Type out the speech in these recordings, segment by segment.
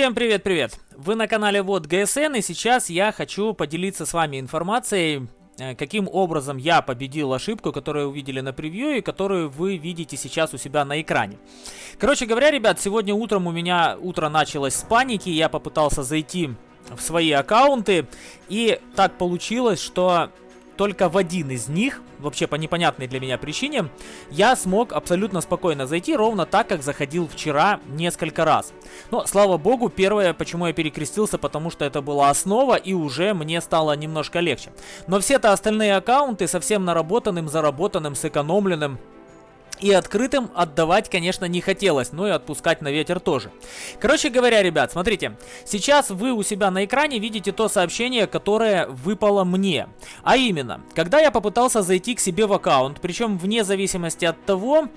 Всем привет-привет! Вы на канале Вот ГСН и сейчас я хочу поделиться с вами информацией, э, каким образом я победил ошибку, которую увидели на превью и которую вы видите сейчас у себя на экране. Короче говоря, ребят, сегодня утром у меня утро началось с паники, я попытался зайти в свои аккаунты и так получилось, что только в один из них, вообще по непонятной для меня причине, я смог абсолютно спокойно зайти, ровно так, как заходил вчера несколько раз. Но, слава богу, первое, почему я перекрестился, потому что это была основа, и уже мне стало немножко легче. Но все-то остальные аккаунты совсем наработанным, заработанным, сэкономленным, и открытым отдавать, конечно, не хотелось, но и отпускать на ветер тоже. Короче говоря, ребят, смотрите. Сейчас вы у себя на экране видите то сообщение, которое выпало мне. А именно, когда я попытался зайти к себе в аккаунт, причем вне зависимости от того,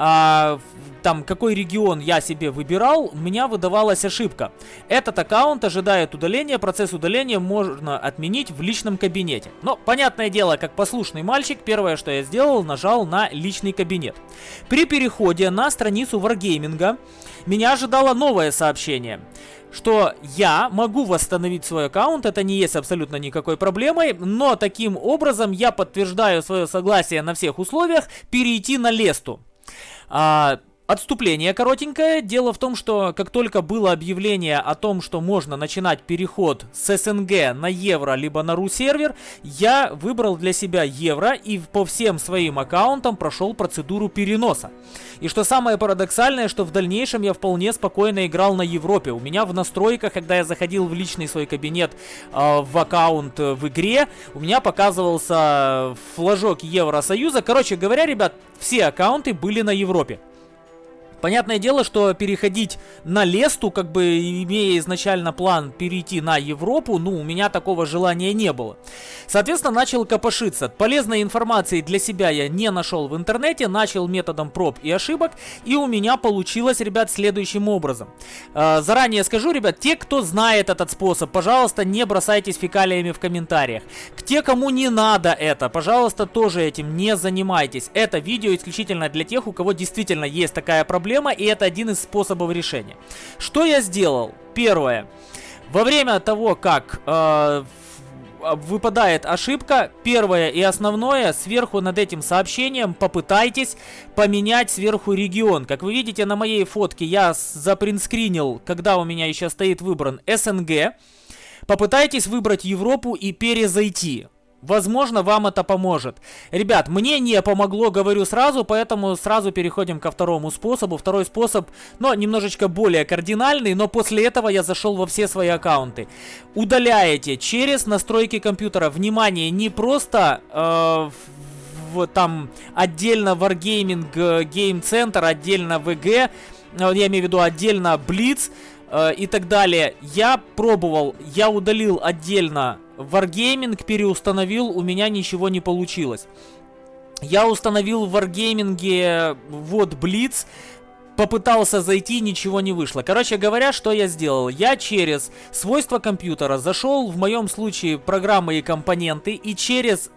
а, там какой регион я себе выбирал, у меня выдавалась ошибка. Этот аккаунт ожидает удаления, процесс удаления можно отменить в личном кабинете. Но, понятное дело, как послушный мальчик, первое, что я сделал, нажал на личный кабинет. При переходе на страницу Wargaming меня ожидало новое сообщение что я могу восстановить свой аккаунт, это не есть абсолютно никакой проблемой, но таким образом я подтверждаю свое согласие на всех условиях перейти на Лесту. А, Отступление коротенькое. Дело в том, что как только было объявление о том, что можно начинать переход с СНГ на евро, либо на ру сервер, я выбрал для себя евро и по всем своим аккаунтам прошел процедуру переноса. И что самое парадоксальное, что в дальнейшем я вполне спокойно играл на Европе. У меня в настройках, когда я заходил в личный свой кабинет э, в аккаунт э, в игре, у меня показывался флажок Евросоюза. Короче говоря, ребят, все аккаунты были на Европе. Понятное дело, что переходить на Лесту, как бы имея изначально план перейти на Европу, ну, у меня такого желания не было. Соответственно, начал копошиться. Полезной информации для себя я не нашел в интернете, начал методом проб и ошибок, и у меня получилось, ребят, следующим образом. Э, заранее скажу, ребят, те, кто знает этот способ, пожалуйста, не бросайтесь фекалиями в комментариях. К те, кому не надо это, пожалуйста, тоже этим не занимайтесь. Это видео исключительно для тех, у кого действительно есть такая проблема, проблема, и это один из способов решения. Что я сделал? Первое. Во время того, как э, выпадает ошибка, первое и основное, сверху над этим сообщением попытайтесь поменять сверху регион. Как вы видите на моей фотке, я запринскринил, когда у меня еще стоит выбран СНГ. Попытайтесь выбрать Европу и перезайти. Возможно, вам это поможет. Ребят, мне не помогло, говорю сразу, поэтому сразу переходим ко второму способу. Второй способ, но немножечко более кардинальный, но после этого я зашел во все свои аккаунты. Удаляете через настройки компьютера. Внимание, не просто э, в, там отдельно Wargaming э, Game Center, отдельно VG, э, я имею в виду отдельно Blitz э, и так далее. Я пробовал, я удалил отдельно Wargaming переустановил, у меня ничего не получилось. Я установил в Wargaming вот Blitz, попытался зайти, ничего не вышло. Короче говоря, что я сделал? Я через свойства компьютера зашел, в моем случае, программы и компоненты, и через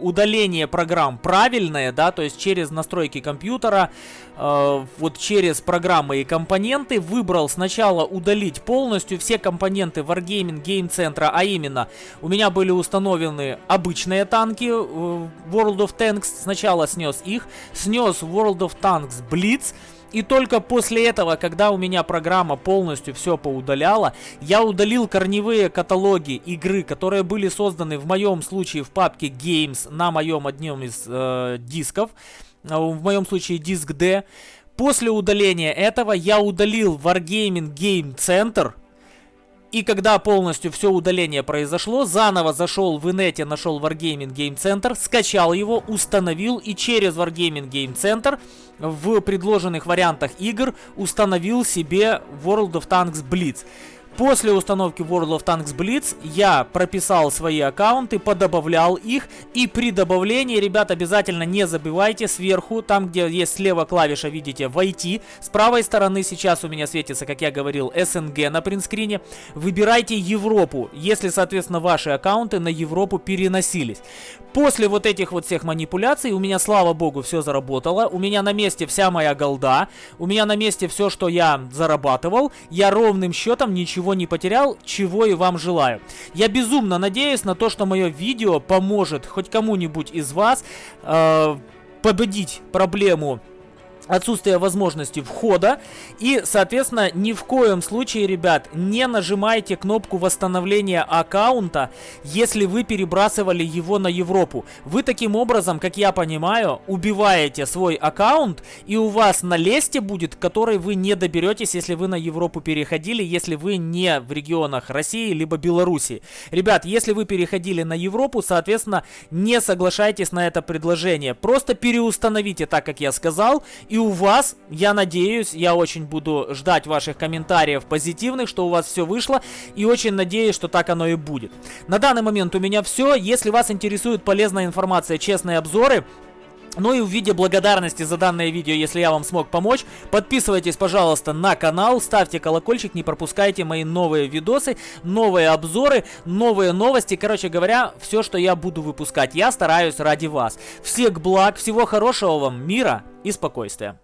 удаление программ правильное, да, то есть через настройки компьютера, э, вот через программы и компоненты выбрал сначала удалить полностью все компоненты Wargaming Game Center, а именно у меня были установлены обычные танки э, World of Tanks, сначала снес их, снес World of Tanks Blitz, и только после этого, когда у меня программа полностью все поудаляла, я удалил корневые каталоги игры, которые были созданы в моем случае в папке Games на моем одном из э, дисков, э, в моем случае диск D. После удаления этого я удалил Wargaming Game Center, и когда полностью все удаление произошло, заново зашел в инете, нашел Wargaming Game Center, скачал его, установил и через Wargaming Game Center в предложенных вариантах игр установил себе World of Tanks Blitz. После установки World of Tanks Blitz я прописал свои аккаунты, подобавлял их. И при добавлении, ребят, обязательно не забывайте сверху, там где есть слева клавиша, видите, войти. С правой стороны сейчас у меня светится, как я говорил, СНГ на принтскрине. Выбирайте Европу, если, соответственно, ваши аккаунты на Европу переносились. После вот этих вот всех манипуляций у меня, слава богу, все заработало. У меня на месте вся моя голда. У меня на месте все, что я зарабатывал. Я ровным счетом ничего не потерял, чего и вам желаю. Я безумно надеюсь на то, что мое видео поможет хоть кому-нибудь из вас э, победить проблему отсутствие возможности входа. И, соответственно, ни в коем случае, ребят, не нажимайте кнопку восстановления аккаунта, если вы перебрасывали его на Европу. Вы таким образом, как я понимаю, убиваете свой аккаунт, и у вас на лесте будет, который вы не доберетесь, если вы на Европу переходили, если вы не в регионах России либо Беларуси. Ребят, если вы переходили на Европу, соответственно, не соглашайтесь на это предложение. Просто переустановите так, как я сказал, и у вас, я надеюсь, я очень буду ждать ваших комментариев позитивных, что у вас все вышло. И очень надеюсь, что так оно и будет. На данный момент у меня все. Если вас интересует полезная информация, честные обзоры, ну и в виде благодарности за данное видео, если я вам смог помочь, подписывайтесь, пожалуйста, на канал, ставьте колокольчик, не пропускайте мои новые видосы, новые обзоры, новые новости. Короче говоря, все, что я буду выпускать, я стараюсь ради вас. Всех благ, всего хорошего вам, мира и спокойствия.